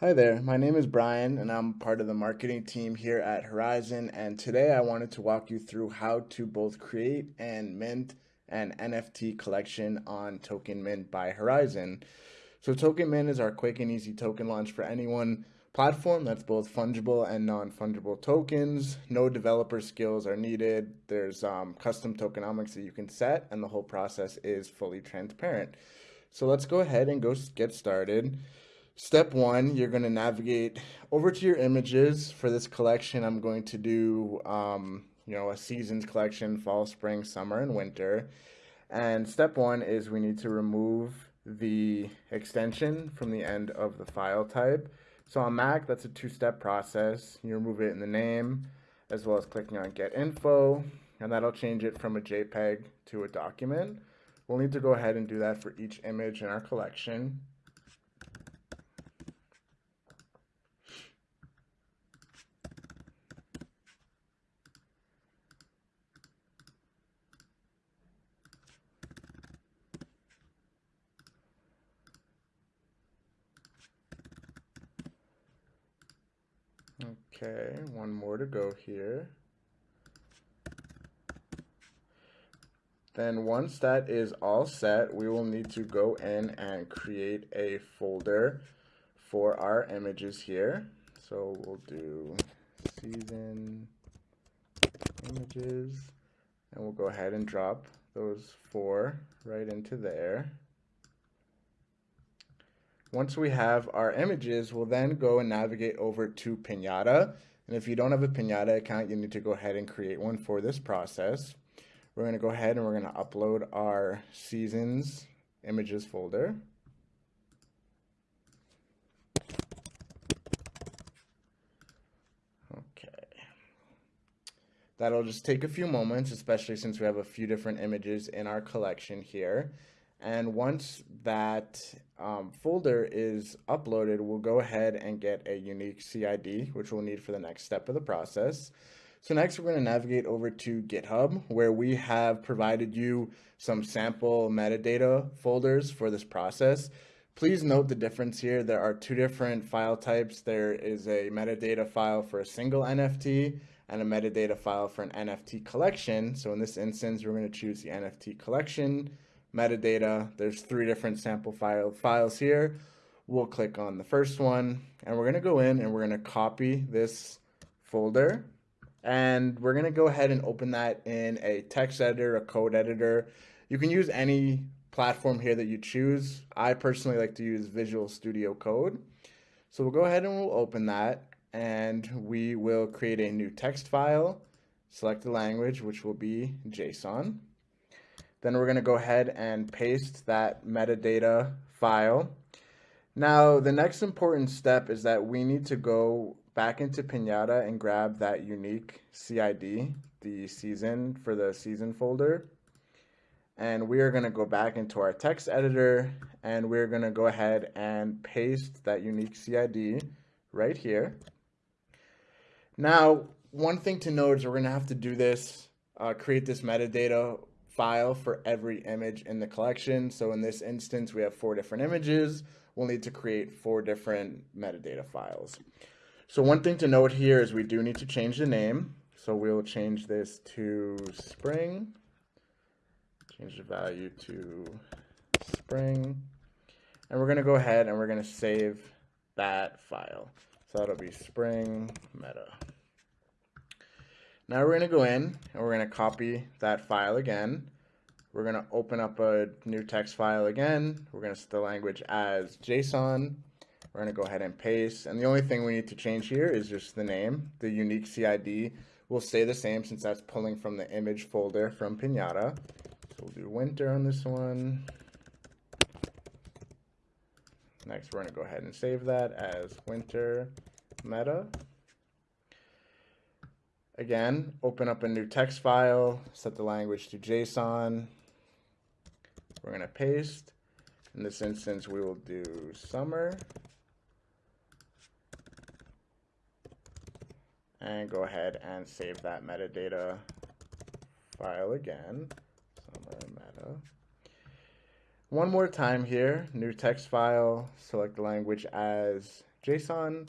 Hi there, my name is Brian and I'm part of the marketing team here at Horizen and today I wanted to walk you through how to both create and mint an NFT collection on Token Mint by Horizen. So Token Mint is our quick and easy token launch for anyone platform that's both fungible and non-fungible tokens. No developer skills are needed. There's um, custom tokenomics that you can set and the whole process is fully transparent. So let's go ahead and go get started. Step one, you're going to navigate over to your images. For this collection, I'm going to do, um, you know, a seasons collection, fall, spring, summer, and winter. And step one is we need to remove the extension from the end of the file type. So on Mac, that's a two-step process. You remove it in the name, as well as clicking on Get Info, and that'll change it from a JPEG to a document. We'll need to go ahead and do that for each image in our collection. Okay, one more to go here. Then once that is all set, we will need to go in and create a folder for our images here. So we'll do season images and we'll go ahead and drop those four right into there. Once we have our images, we'll then go and navigate over to Pinata. And if you don't have a Pinata account, you need to go ahead and create one for this process. We're going to go ahead and we're going to upload our seasons images folder. Okay. That'll just take a few moments, especially since we have a few different images in our collection here. And once that um, folder is uploaded, we'll go ahead and get a unique CID, which we'll need for the next step of the process. So next we're going to navigate over to GitHub where we have provided you some sample metadata folders for this process. Please note the difference here. There are two different file types. There is a metadata file for a single NFT and a metadata file for an NFT collection. So in this instance, we're going to choose the NFT collection metadata. There's three different sample file files here. We'll click on the first one and we're going to go in and we're going to copy this folder and we're going to go ahead and open that in a text editor, a code editor. You can use any platform here that you choose. I personally like to use Visual Studio Code. So we'll go ahead and we'll open that and we will create a new text file, select the language, which will be JSON. Then we're going to go ahead and paste that metadata file. Now, the next important step is that we need to go back into Pinata and grab that unique CID, the season for the season folder. And we are going to go back into our text editor and we're going to go ahead and paste that unique CID right here. Now, one thing to note is we're going to have to do this, uh, create this metadata file for every image in the collection. So in this instance, we have four different images. We'll need to create four different metadata files. So one thing to note here is we do need to change the name. So we'll change this to spring, change the value to spring, and we're going to go ahead and we're going to save that file. So that'll be spring meta. Now we're going to go in and we're going to copy that file again. We're going to open up a new text file again. We're going to set the language as JSON. We're going to go ahead and paste. And the only thing we need to change here is just the name. The unique CID will stay the same since that's pulling from the image folder from Pinata. So we'll do winter on this one. Next, we're going to go ahead and save that as winter meta. Again, open up a new text file, set the language to JSON. We're going to paste. In this instance, we will do summer. And go ahead and save that metadata file again. Summer meta. One more time here, new text file, select the language as JSON,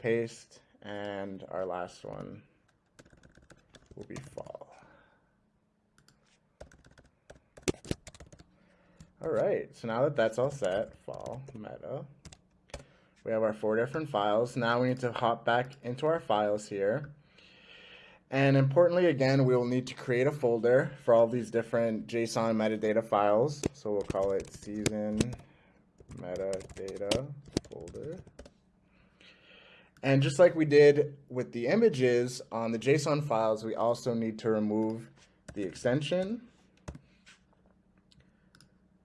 paste, and our last one will be fall. All right, so now that that's all set, fall, meta, we have our four different files. Now we need to hop back into our files here. And importantly, again, we will need to create a folder for all these different JSON metadata files. So we'll call it season metadata folder. And just like we did with the images on the JSON files, we also need to remove the extension.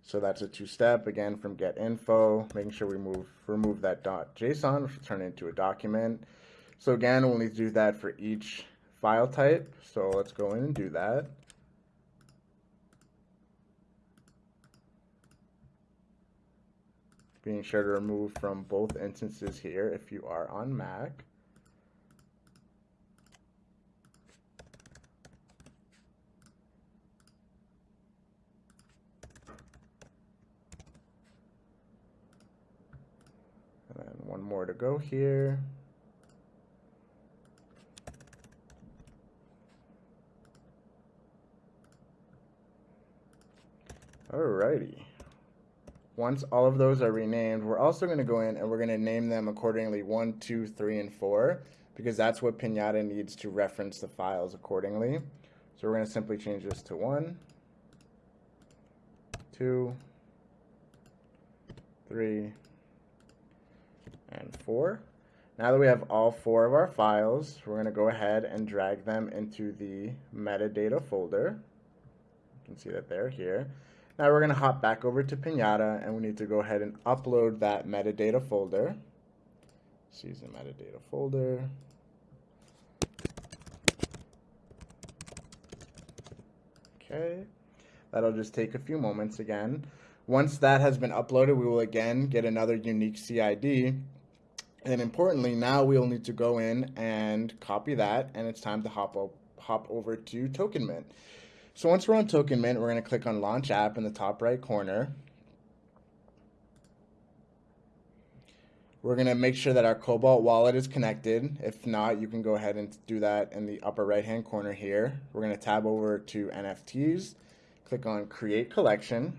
So that's a two-step, again, from get info, making sure we move, remove that .json, which will turn into a document. So again, we'll need to do that for each file type. So let's go in and do that. Being sure to remove from both instances here if you are on Mac. And then one more to go here. Alrighty. Once all of those are renamed, we're also going to go in and we're going to name them accordingly 1, 2, 3, and 4 because that's what Pinata needs to reference the files accordingly. So we're going to simply change this to 1, 2, 3, and 4. Now that we have all four of our files, we're going to go ahead and drag them into the metadata folder. You can see that they're here. Now we're going to hop back over to Pinata and we need to go ahead and upload that metadata folder. Season metadata folder. Okay, that'll just take a few moments again. Once that has been uploaded, we will again get another unique CID. And importantly, now we'll need to go in and copy that, and it's time to hop, hop over to TokenMint. So once we're on Token Mint, we're going to click on Launch App in the top right corner. We're going to make sure that our Cobalt wallet is connected. If not, you can go ahead and do that in the upper right hand corner here. We're going to tab over to NFTs, click on Create Collection.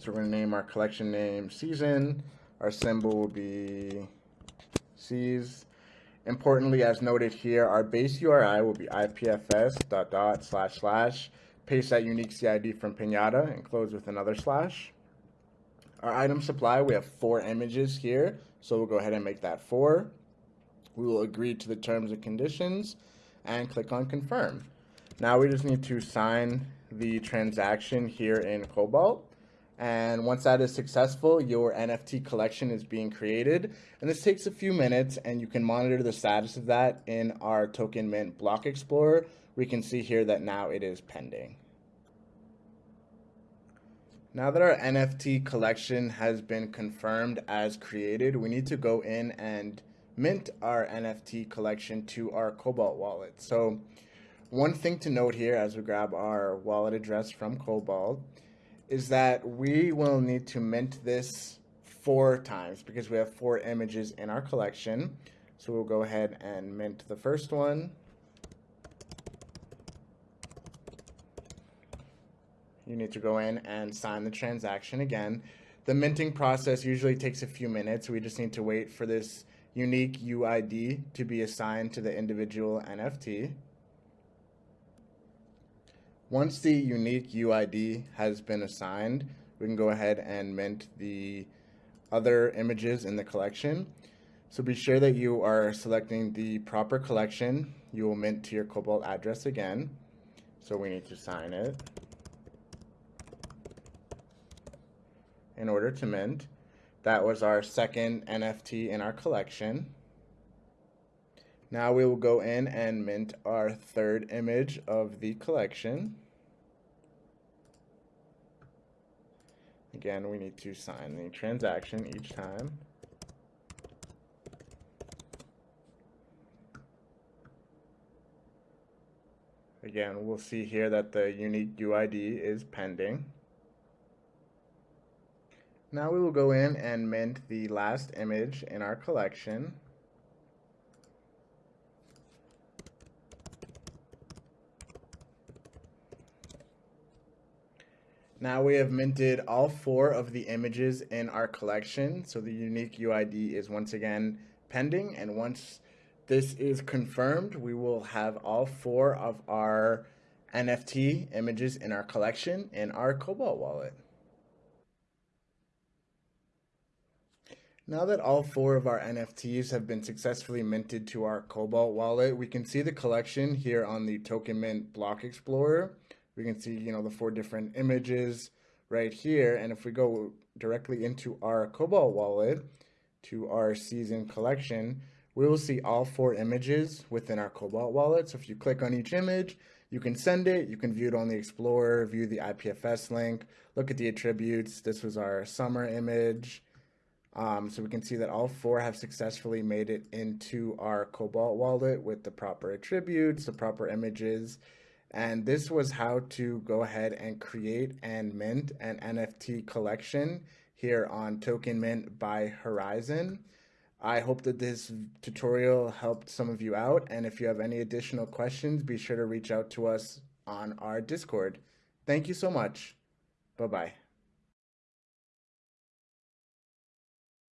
So we're going to name our collection name Season. Our symbol will be Seas. Importantly, as noted here, our base URI will be ipfs dot dot slash slash paste that unique CID from Pinata and close with another slash. Our item supply, we have four images here, so we'll go ahead and make that four. We will agree to the terms and conditions and click on confirm. Now we just need to sign the transaction here in Cobalt. And once that is successful, your NFT collection is being created. And this takes a few minutes and you can monitor the status of that in our Token Mint Block Explorer we can see here that now it is pending. Now that our NFT collection has been confirmed as created, we need to go in and mint our NFT collection to our Cobalt wallet. So one thing to note here as we grab our wallet address from Cobalt is that we will need to mint this four times because we have four images in our collection. So we'll go ahead and mint the first one. you need to go in and sign the transaction again. The minting process usually takes a few minutes. We just need to wait for this unique UID to be assigned to the individual NFT. Once the unique UID has been assigned, we can go ahead and mint the other images in the collection. So be sure that you are selecting the proper collection. You will mint to your Cobalt address again. So we need to sign it. in order to mint. That was our second NFT in our collection. Now we will go in and mint our third image of the collection. Again, we need to sign the transaction each time. Again, we'll see here that the unique UID is pending. Now we will go in and mint the last image in our collection. Now we have minted all four of the images in our collection. So the unique UID is once again pending. And once this is confirmed, we will have all four of our NFT images in our collection in our Cobalt wallet. Now that all four of our NFTs have been successfully minted to our Cobalt wallet, we can see the collection here on the Token Mint Block Explorer. We can see, you know, the four different images right here. And if we go directly into our Cobalt wallet to our season collection, we will see all four images within our Cobalt wallet. So if you click on each image, you can send it, you can view it on the Explorer, view the IPFS link, look at the attributes. This was our summer image. Um, so we can see that all four have successfully made it into our Cobalt wallet with the proper attributes, the proper images. And this was how to go ahead and create and mint an NFT collection here on Token Mint by Horizen. I hope that this tutorial helped some of you out. And if you have any additional questions, be sure to reach out to us on our Discord. Thank you so much. Bye-bye.